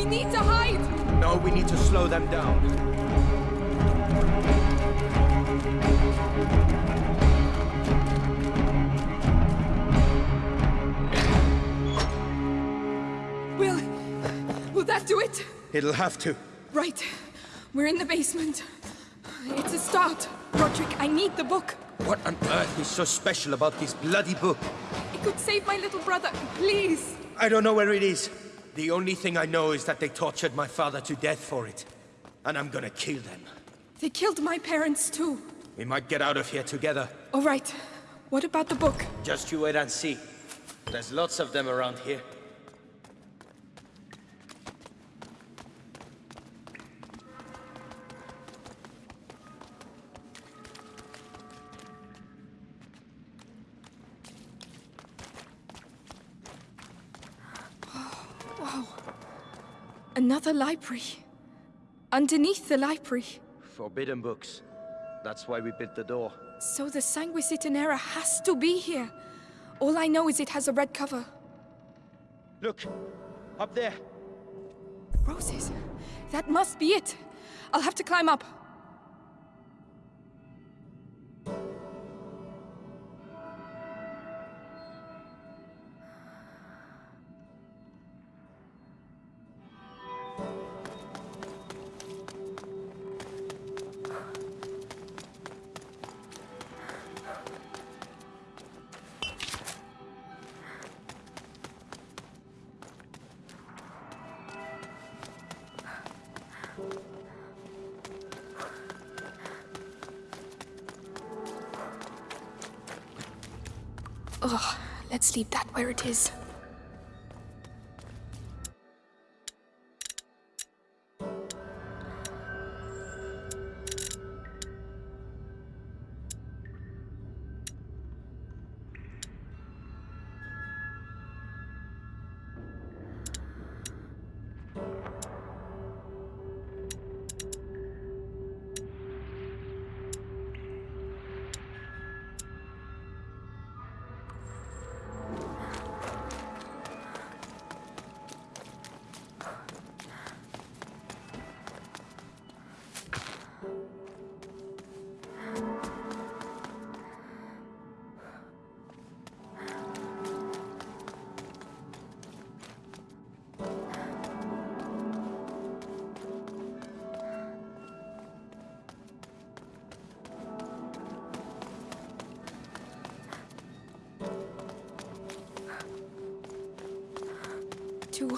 We need to hide! No, we need to slow them down. Will... Will that do it? It'll have to. Right. We're in the basement. It's a start. Roderick, I need the book. What on earth is so special about this bloody book? It could save my little brother. Please. I don't know where it is. The only thing I know is that they tortured my father to death for it. And I'm gonna kill them. They killed my parents too. We might get out of here together. All right. What about the book? Just you wait and see. There's lots of them around here. Another library. Underneath the library. Forbidden books. That's why we built the door. So the Sanguinis Itinera has to be here. All I know is it has a red cover. Look! Up there! Roses. That must be it. I'll have to climb up. Ugh, let's leave that where it is.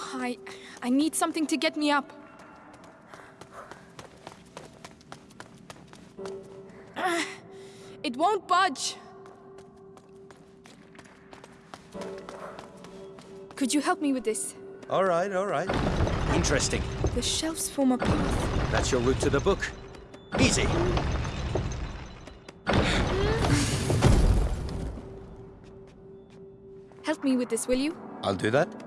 Too high. I need something to get me up. It won't budge. Could you help me with this? All right, all right. Interesting. The shelves form a path. That's your route to the book. Easy. Help me with this, will you? I'll do that.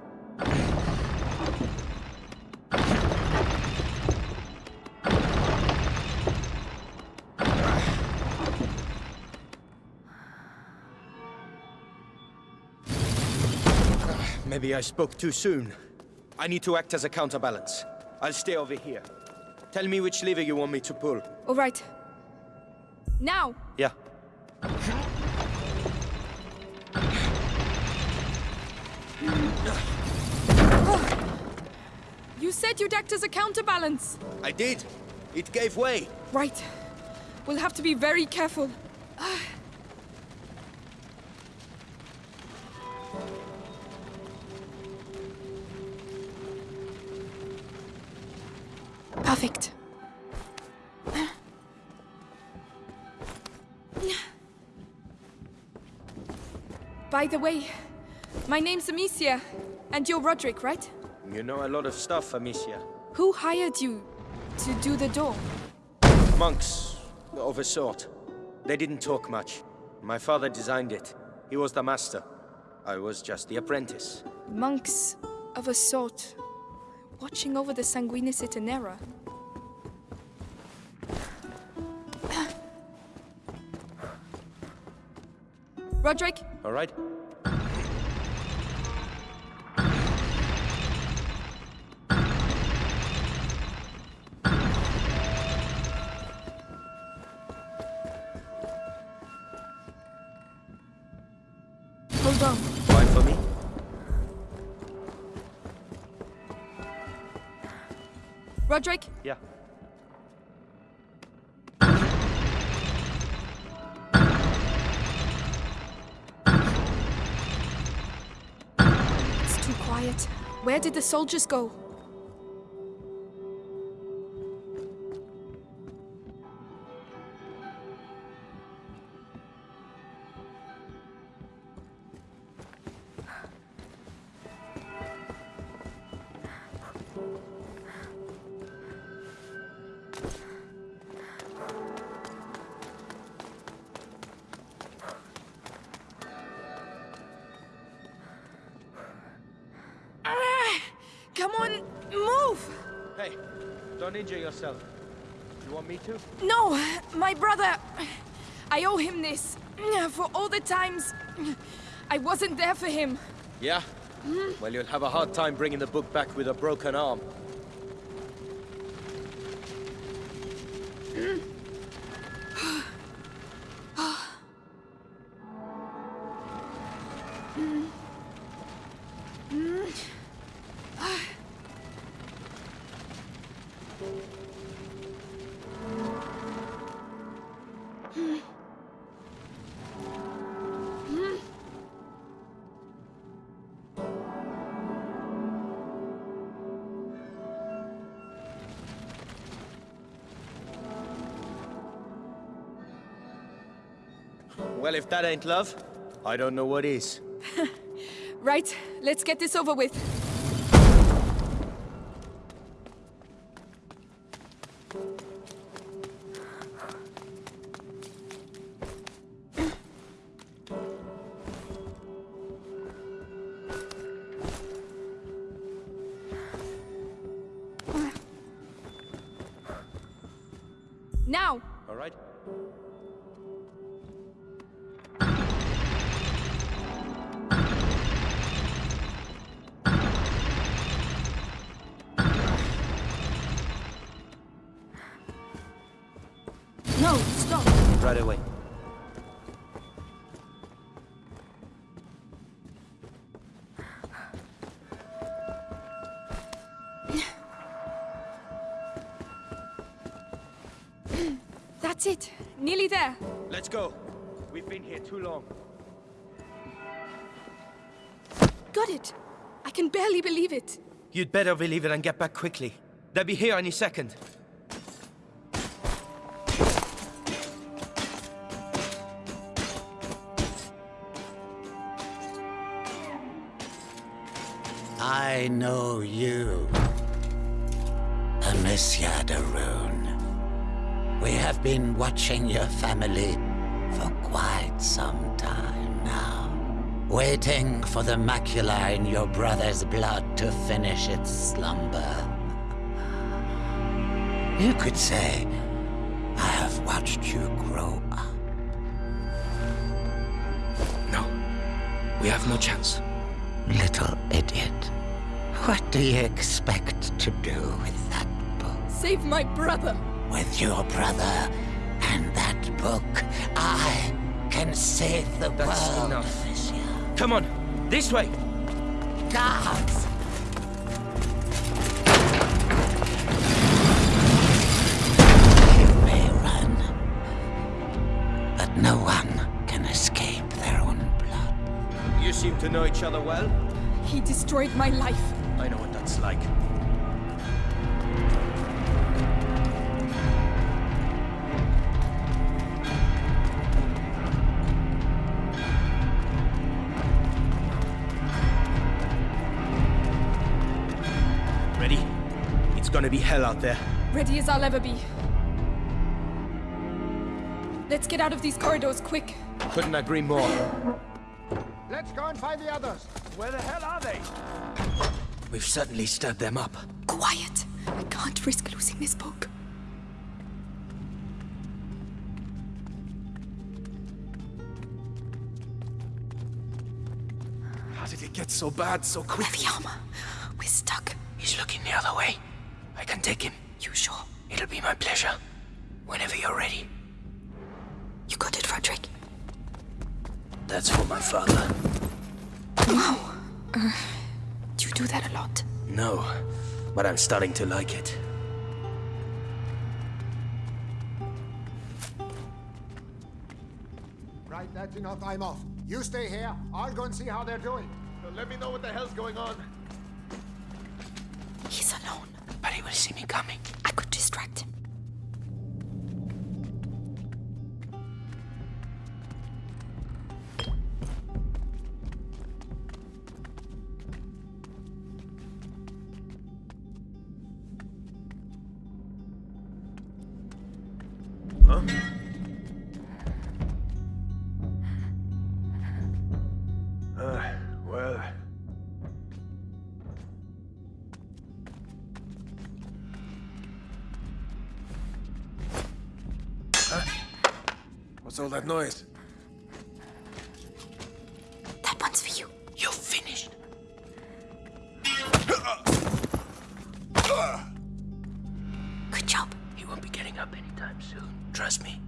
Maybe I spoke too soon. I need to act as a counterbalance. I'll stay over here. Tell me which lever you want me to pull. All right. Now! Yeah. You said you'd act as a counterbalance. I did. It gave way. Right. We'll have to be very careful. By the way, my name's Amicia, and you're Roderick, right? You know a lot of stuff, Amicia. Who hired you to do the door? Monks, of a sort. They didn't talk much. My father designed it. He was the master. I was just the apprentice. Monks of a sort, watching over the Sanguinis Itinera. Roderick, all right? Hold on. Fine for me? Roderick? Yeah. Where did the soldiers go? Hey, don't injure yourself. You want me to? No, my brother. I owe him this. For all the times I wasn't there for him. Yeah? Well, you'll have a hard time bringing the book back with a broken arm. Well, if that ain't love, I don't know what is. Right, let's get this over with. Now! Right away. That's it. Nearly there. Let's go. We've been here too long. Got it. I can barely believe it. You'd better believe it and get back quickly. They'll be here any second. I know you, Amicia Rune. We have been watching your family for quite some time now. Waiting for the macula in your brother's blood to finish its slumber. You could say, I have watched you grow up. No. We have no chance. Little idiot. What do you expect to do with that book? Save my brother. With your brother and that book, I can save the That's world, enough. Amicia. Come on, this way. Guards! You may run, but no one can escape their own blood. You seem to know each other well. He destroyed my life. I know what that's like. Ready? It's gonna be hell out there. Ready as I'll ever be. Let's get out of these corridors quick. Couldn't agree more. Let's go and find the others. Where the hell are they? We've certainly stirred them up. Quiet. I can't risk losing this book. How did it get so bad so quick? Where armor? We're stuck. He's looking the other way. I can take him. You sure? It'll be my pleasure. Whenever you're ready. You got it, Roderick. That's for my father. Wow. Uh, do that a lot? No, but I'm starting to like it. Right, that's enough. I'm off. You stay here. I'll go and see how they're doing. Let me know what the hell's going on. He's alone. But he will see me coming. I could distract him. What's all that noise? That one's for you. You're finished. Good job. He won't be getting up anytime soon. Trust me.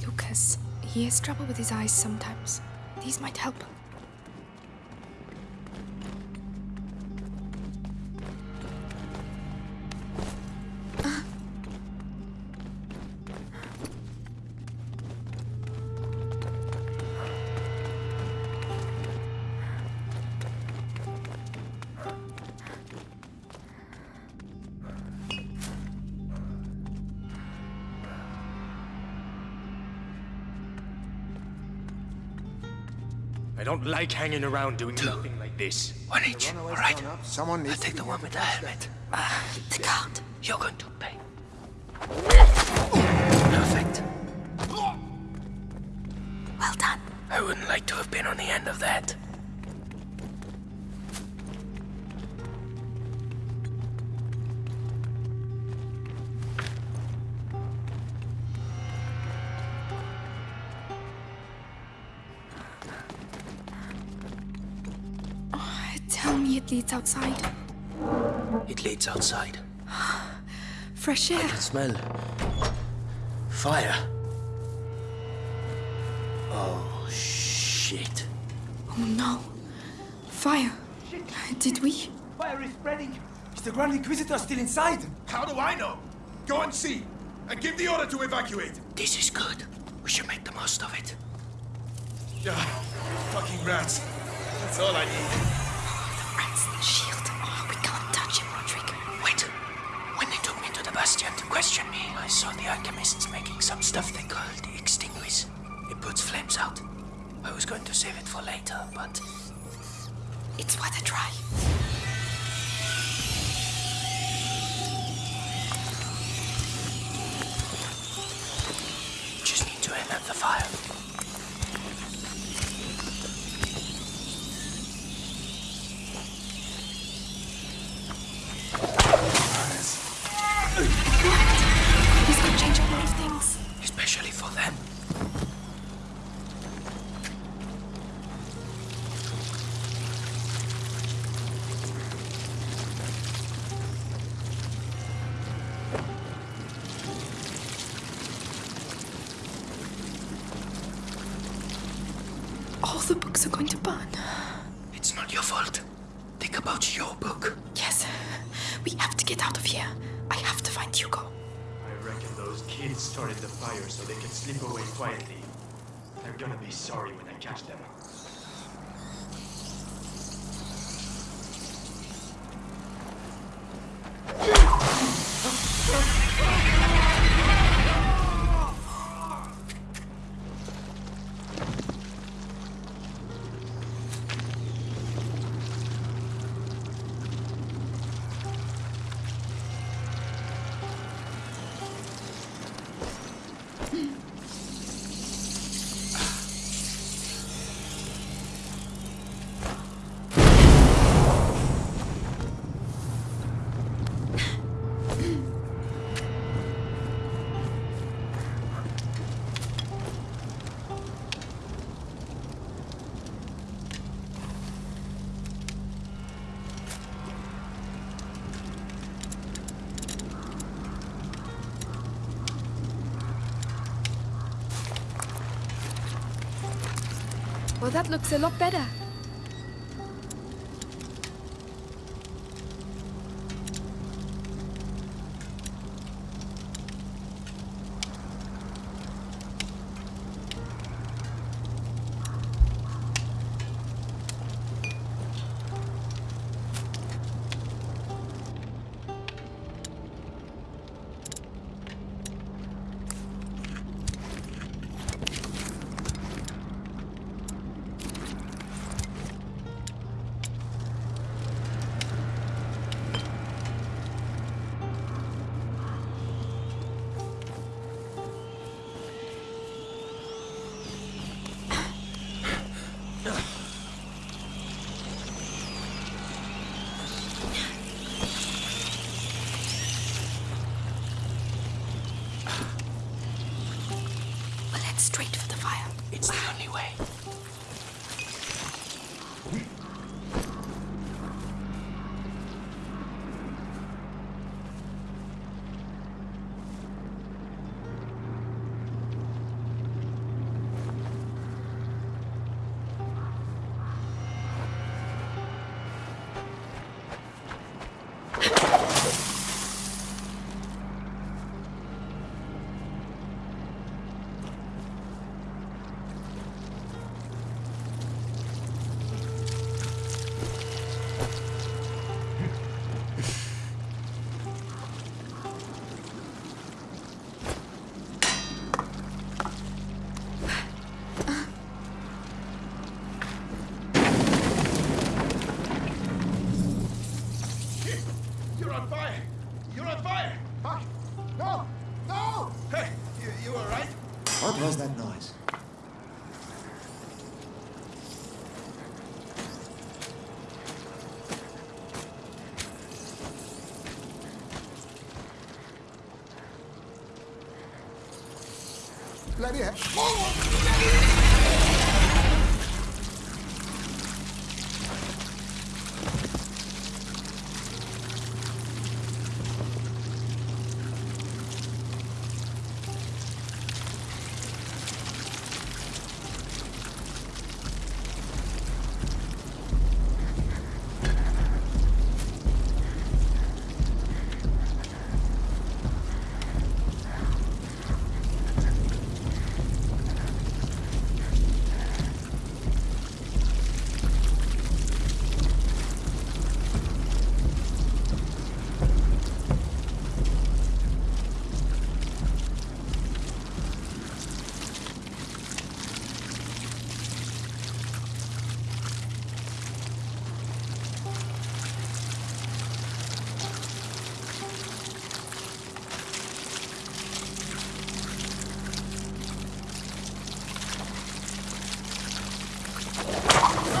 Lucas, he has trouble with his eyes sometimes. These might help. I don't like hanging around doing nothing like this. One each, all Runaway's right? Someone I'll take the one with the front helmet. Ah, The card. You're going to pay. Perfect. Well done. I wouldn't like to have been on the end of that. Me it leads outside. It leads outside. Fresh air. Smell. Fire. Oh, shit. Oh no. Fire. Did we? Fire is spreading. Is the Grand Inquisitor still inside? How do I know? Go and see. And give the order to evacuate. This is good. We should make the most of it. Yeah, fucking rats. That's all I need. Rats and shield. Oh, we can't touch him, Roderick. Wait. When they took me to the Bastion to question me, I saw the alchemists making some stuff they called Extinguis. It puts flames out. I was going to save it for later, but It's worth a try. Books are going to burn. It's not your fault. Think about your book. Yes. We have to get out of here. I have to find Hugo. I reckon those kids started the fire so they can slip away quietly. They're gonna be sorry when I catch them. That looks a lot better. Bloody hell!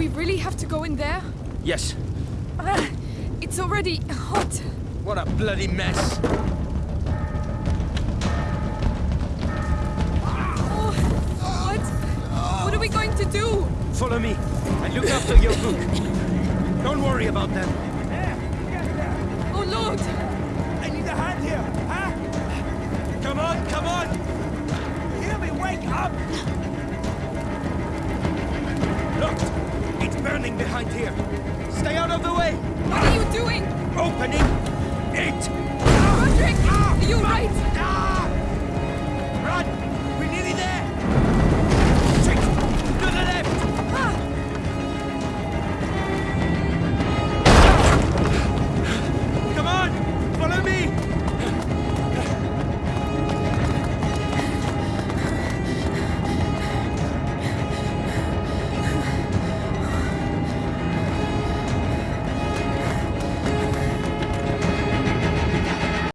we really have to go in there? Yes. Ah, it's already hot. What a bloody mess. Oh, what? What are we going to do? Follow me and look after your book. Don't worry about them. Oh, Lord! I need a hand here, huh? Come on, come on! Hear me, wake up! Behind here. Stay out of the way! What are you doing? Opening it! Roderick! Are you right?